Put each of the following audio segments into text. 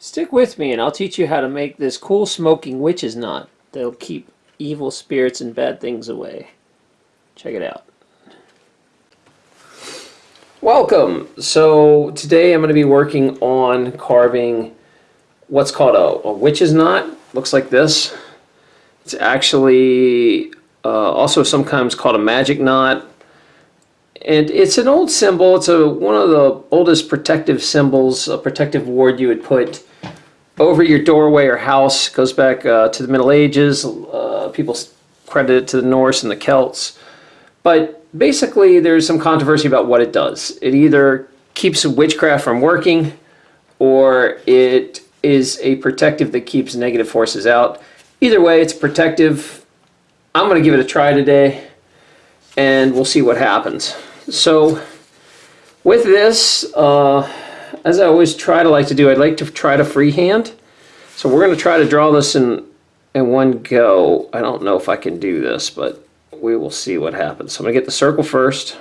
Stick with me and I'll teach you how to make this cool smoking witch's knot that'll keep evil spirits and bad things away. Check it out. Welcome! So today I'm going to be working on carving what's called a, a witch's knot. Looks like this. It's actually uh, also sometimes called a magic knot. And it's an old symbol. It's a, one of the oldest protective symbols, a protective ward you would put over your doorway or house. Goes back uh, to the Middle Ages. Uh, people credit it to the Norse and the Celts. But basically there's some controversy about what it does. It either keeps witchcraft from working or it is a protective that keeps negative forces out. Either way, it's protective. I'm going to give it a try today and we'll see what happens. So with this, uh, as I always try to like to do, I'd like to try to freehand. So we're going to try to draw this in, in one go. I don't know if I can do this, but we will see what happens. So I'm going to get the circle first.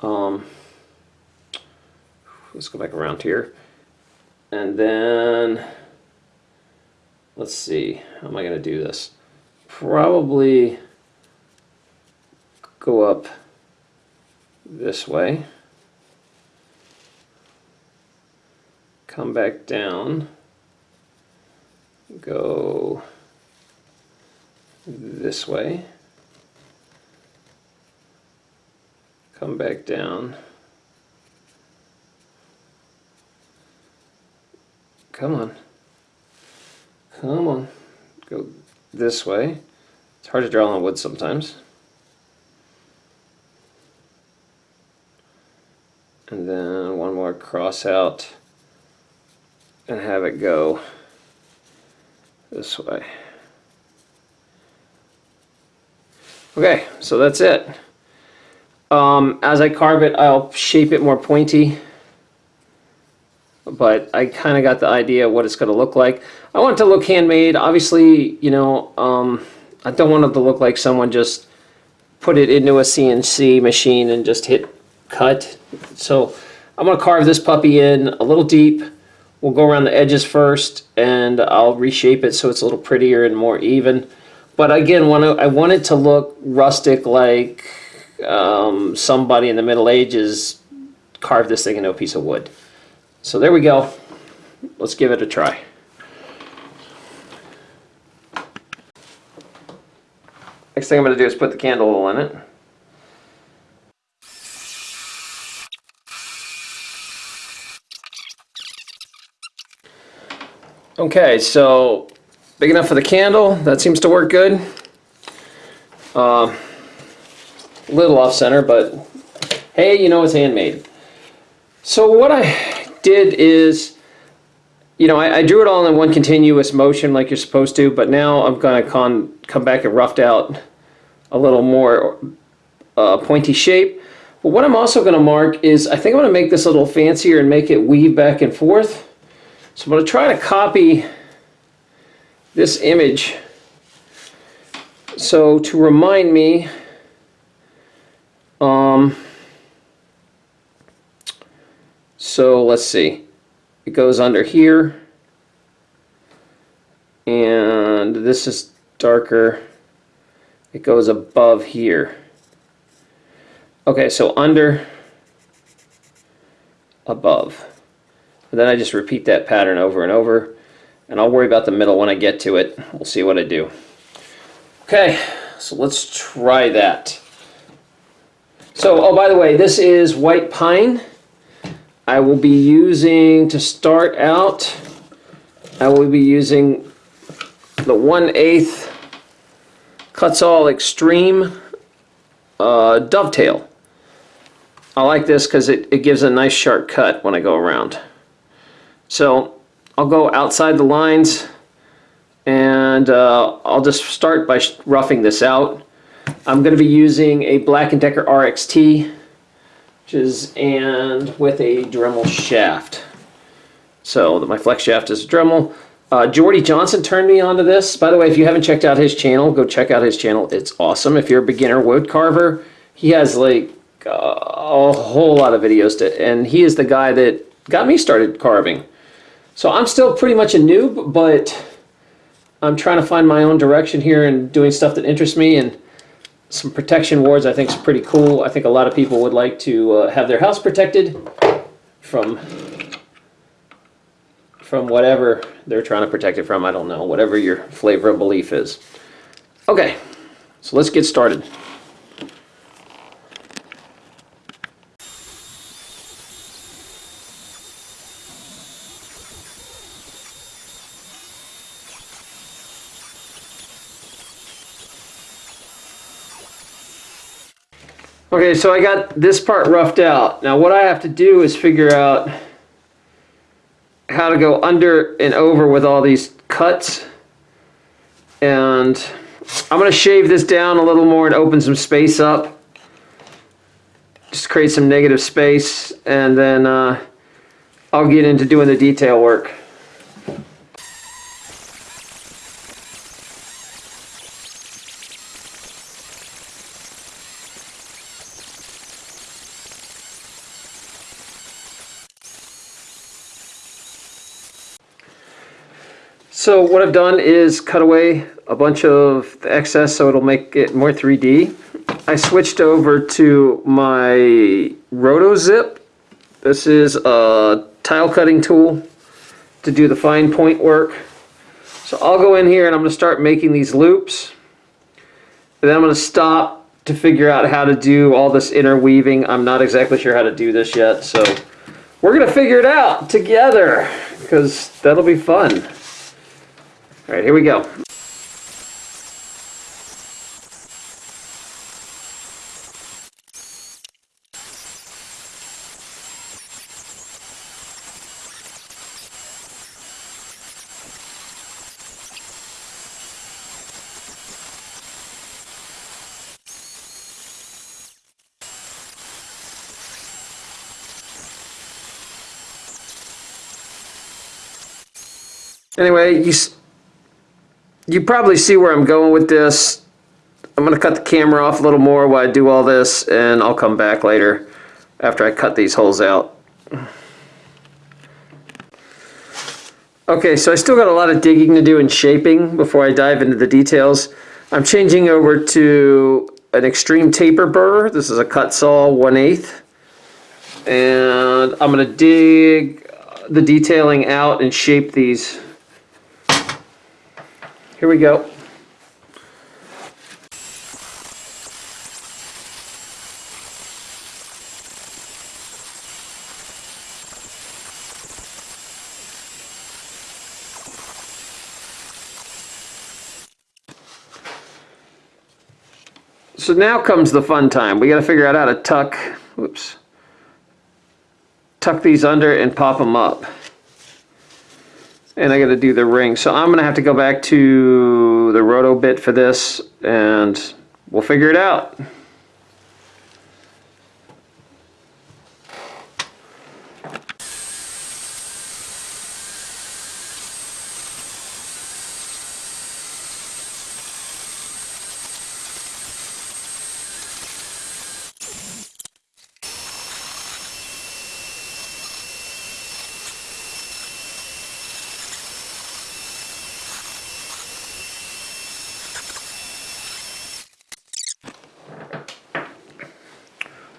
Um, let's go back around here. And then, let's see, how am I going to do this? Probably go up this way. Come back down. Go this way. Come back down. Come on. Come on. Go this way. It's hard to draw on wood sometimes. And then one more cross out and have it go this way. Okay, so that's it. Um, as I carve it, I'll shape it more pointy. But I kind of got the idea of what it's going to look like. I want it to look handmade. Obviously, you know, um, I don't want it to look like someone just put it into a CNC machine and just hit cut. So I'm going to carve this puppy in a little deep. We'll go around the edges first and I'll reshape it so it's a little prettier and more even. But again, when I want it to look rustic like um, somebody in the Middle Ages carved this thing into a piece of wood. So there we go. Let's give it a try. Next thing I'm going to do is put the candle in it. Okay, so Big enough for the candle. That seems to work good. Uh, little off center, but hey, you know it's handmade. So what I did is, you know, I, I drew it all in one continuous motion like you're supposed to, but now I'm going to come back and roughed out a little more uh, pointy shape. But what I'm also going to mark is I think I'm going to make this a little fancier and make it weave back and forth. So I'm going to try to copy this image. So to remind me, um, so let's see, it goes under here, and this is darker, it goes above here. Okay, so under, above. And then I just repeat that pattern over and over. And I'll worry about the middle when I get to it. We'll see what I do. Okay, so let's try that. So, oh, by the way, this is white pine. I will be using, to start out, I will be using the 1 8 Kutzall Extreme uh, Dovetail. I like this because it, it gives a nice sharp cut when I go around. So I'll go outside the lines and uh, I'll just start by roughing this out. I'm going to be using a Black & Decker RXT which is and with a Dremel shaft. So my flex shaft is a Dremel. Uh, Jordy Johnson turned me onto this. By the way, if you haven't checked out his channel, go check out his channel. It's awesome. If you're a beginner wood carver, he has like uh, a whole lot of videos to, and he is the guy that got me started carving. So I'm still pretty much a noob, but I'm trying to find my own direction here and doing stuff that interests me and some protection wards I think is pretty cool. I think a lot of people would like to uh, have their house protected from from whatever they're trying to protect it from. I don't know, whatever your flavor of belief is. Okay, so let's get started. Okay, so I got this part roughed out. Now what I have to do is figure out how to go under and over with all these cuts. And I'm going to shave this down a little more and open some space up. Just create some negative space and then uh, I'll get into doing the detail work. So what I've done is cut away a bunch of the excess so it'll make it more 3D. I switched over to my RotoZip. This is a tile cutting tool to do the fine point work. So I'll go in here and I'm going to start making these loops. And then I'm going to stop to figure out how to do all this interweaving. I'm not exactly sure how to do this yet, so we're going to figure it out together because that'll be fun. All right, here we go. Anyway, you you probably see where I'm going with this. I'm going to cut the camera off a little more while I do all this, and I'll come back later after I cut these holes out. Okay, so I still got a lot of digging to do and shaping before I dive into the details. I'm changing over to an extreme taper burr. This is a Kutzall 1 8 And I'm going to dig the detailing out and shape these here we go. So now comes the fun time. We got to figure out how to tuck, whoops, tuck these under and pop them up and I got to do the ring. So I'm going to have to go back to the roto bit for this and we'll figure it out.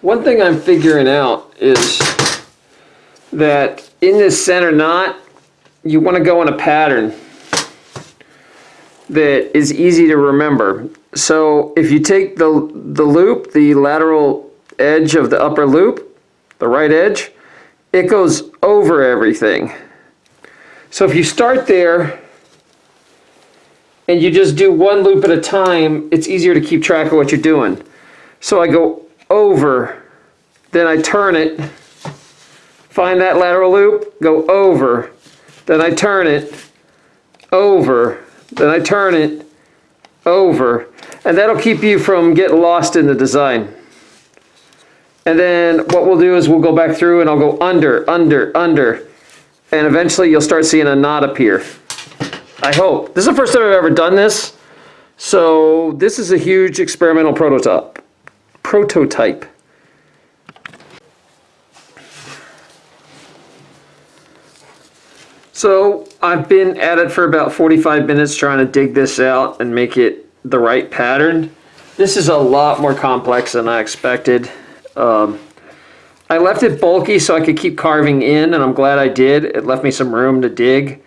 One thing I'm figuring out is that in this center knot, you want to go in a pattern that is easy to remember. So if you take the, the loop, the lateral edge of the upper loop, the right edge, it goes over everything. So if you start there and you just do one loop at a time, it's easier to keep track of what you're doing. So I go over, then I turn it, find that lateral loop, go over, then I turn it, over, then I turn it, over, and that'll keep you from getting lost in the design. And then what we'll do is we'll go back through and I'll go under, under, under, and eventually you'll start seeing a knot appear. I hope. This is the first time I've ever done this, so this is a huge experimental prototype prototype. So I've been at it for about 45 minutes trying to dig this out and make it the right pattern. This is a lot more complex than I expected. Um, I left it bulky so I could keep carving in and I'm glad I did. It left me some room to dig.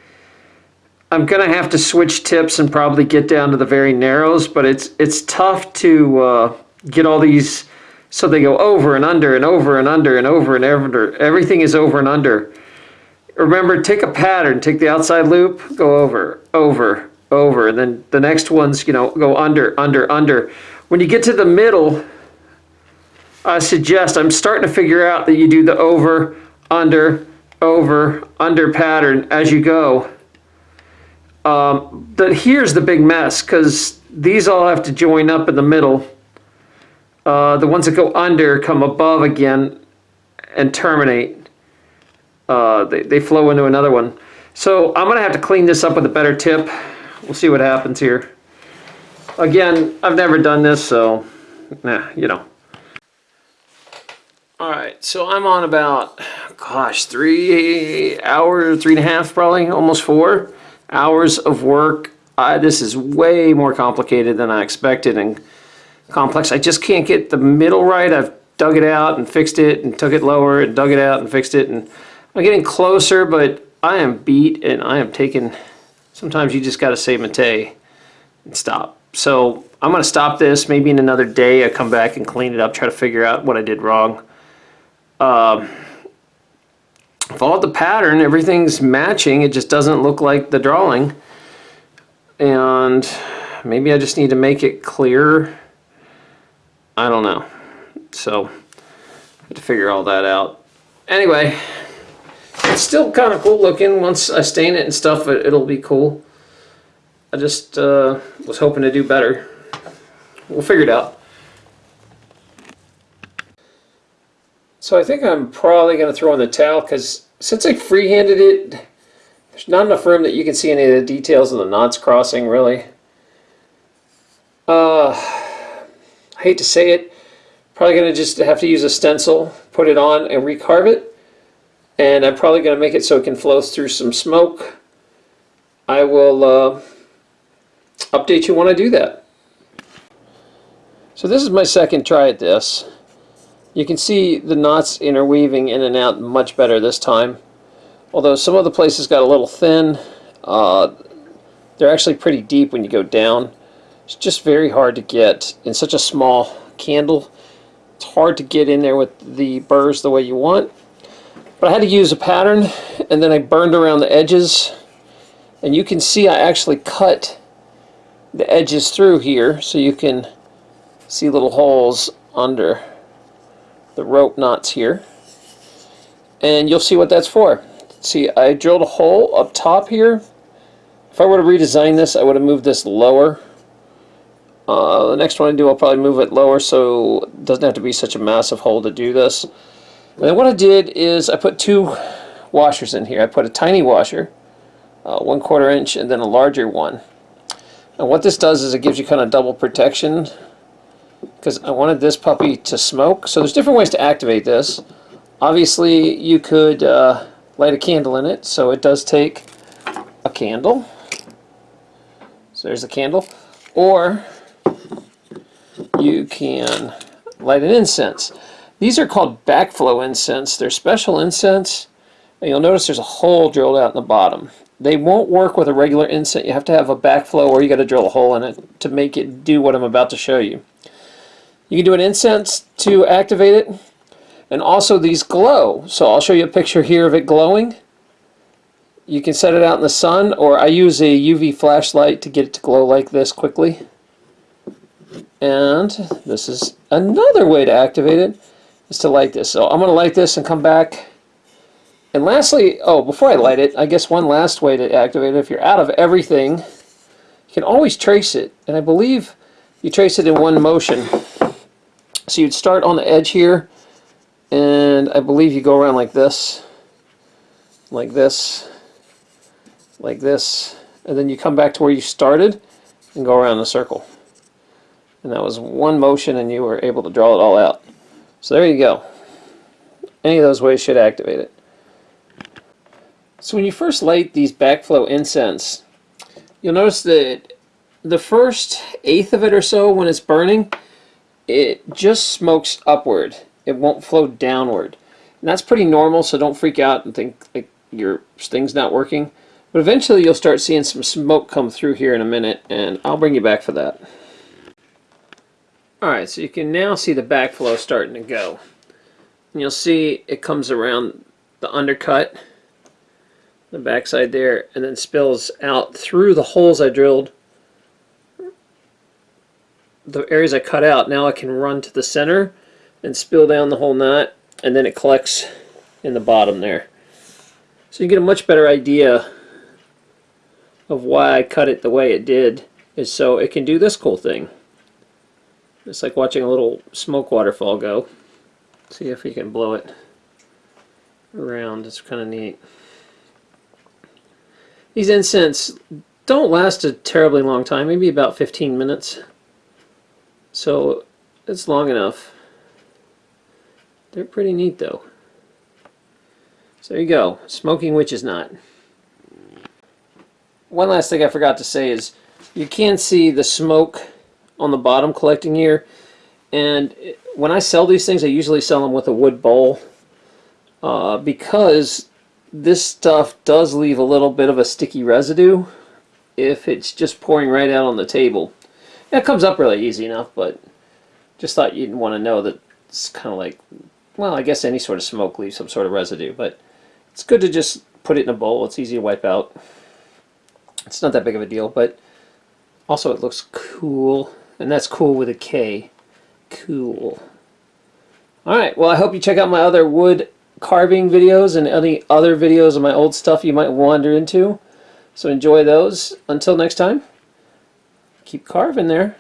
I'm gonna have to switch tips and probably get down to the very narrows, but it's it's tough to uh, get all these so they go over and under and over and under and over and under. Everything is over and under. Remember, take a pattern, take the outside loop, go over, over, over, and then the next ones, you know, go under, under, under. When you get to the middle, I suggest, I'm starting to figure out that you do the over, under, over, under pattern as you go. Um, here's the big mess because these all have to join up in the middle. Uh, the ones that go under come above again and terminate. Uh, they, they flow into another one. So I'm going to have to clean this up with a better tip. We'll see what happens here. Again, I've never done this, so, nah, you know. All right, so I'm on about, gosh, three hours, three and a half probably, almost four hours of work. I, this is way more complicated than I expected and complex. I just can't get the middle right. I've dug it out and fixed it and took it lower and dug it out and fixed it. And I'm getting closer, but I am beat and I am taking, sometimes you just got to say mate and stop. So I'm going to stop this. Maybe in another day I come back and clean it up, try to figure out what I did wrong. Um, followed the pattern. Everything's matching. It just doesn't look like the drawing. And maybe I just need to make it clearer. I don't know. So, have to figure all that out. Anyway, it's still kind of cool looking. Once I stain it and stuff, it, will be cool. I just uh, was hoping to do better. We'll figure it out. So I think I'm probably going to throw in the towel because since I freehanded it, there's not enough room that you can see any of the details of the knots crossing really. Uh, I hate to say it, probably going to just have to use a stencil, put it on and recarve it. And I'm probably going to make it so it can flow through some smoke. I will uh, update you when I do that. So this is my second try at this. You can see the knots interweaving in and out much better this time. Although some of the places got a little thin, uh, they're actually pretty deep when you go down. It's just very hard to get in such a small candle. It's hard to get in there with the burrs the way you want. But I had to use a pattern and then I burned around the edges and you can see I actually cut the edges through here so you can see little holes under the rope knots here. And you'll see what that's for. See, I drilled a hole up top here. If I were to redesign this, I would have moved this lower. Uh, the next one I do, I'll probably move it lower so it doesn't have to be such a massive hole to do this. And then what I did is I put two washers in here. I put a tiny washer, uh, one quarter inch, and then a larger one. And what this does is it gives you kind of double protection because I wanted this puppy to smoke. So there's different ways to activate this. Obviously, you could uh, light a candle in it, so it does take a candle. So there's a candle. Or you can light an incense. These are called backflow incense. They're special incense. And you'll notice there's a hole drilled out in the bottom. They won't work with a regular incense. You have to have a backflow or you got to drill a hole in it to make it do what I'm about to show you. You can do an incense to activate it. And also these glow. So I'll show you a picture here of it glowing. You can set it out in the sun or I use a UV flashlight to get it to glow like this quickly. And this is another way to activate it is to light this. So I'm going to light this and come back. And lastly, oh, before I light it, I guess one last way to activate it, if you're out of everything, you can always trace it. And I believe you trace it in one motion. So you'd start on the edge here, and I believe you go around like this, like this, like this, and then you come back to where you started and go around the circle. And that was one motion and you were able to draw it all out. So there you go. Any of those ways should activate it. So when you first light these backflow incense, you'll notice that the first eighth of it or so when it's burning, it just smokes upward. It won't flow downward. And that's pretty normal, so don't freak out and think like your thing's not working. But eventually you'll start seeing some smoke come through here in a minute, and I'll bring you back for that. Alright, so you can now see the backflow starting to go. And you'll see it comes around the undercut, the backside there, and then spills out through the holes I drilled. The areas I cut out, now I can run to the center and spill down the whole knot, and then it collects in the bottom there. So you get a much better idea of why I cut it the way it did, is so it can do this cool thing. It's like watching a little smoke waterfall go. See if we can blow it around. It's kind of neat. These incense don't last a terribly long time, maybe about 15 minutes. So it's long enough. They're pretty neat though. So there you go, smoking witch's knot. One last thing I forgot to say is you can see the smoke on the bottom collecting here and when I sell these things I usually sell them with a wood bowl uh, because this stuff does leave a little bit of a sticky residue if it's just pouring right out on the table. It comes up really easy enough but just thought you'd want to know that it's kind of like well I guess any sort of smoke leaves some sort of residue but it's good to just put it in a bowl. It's easy to wipe out. It's not that big of a deal but also it looks cool and that's cool with a K. Cool. Alright, well I hope you check out my other wood carving videos and any other videos of my old stuff you might wander into. So enjoy those. Until next time, keep carving there.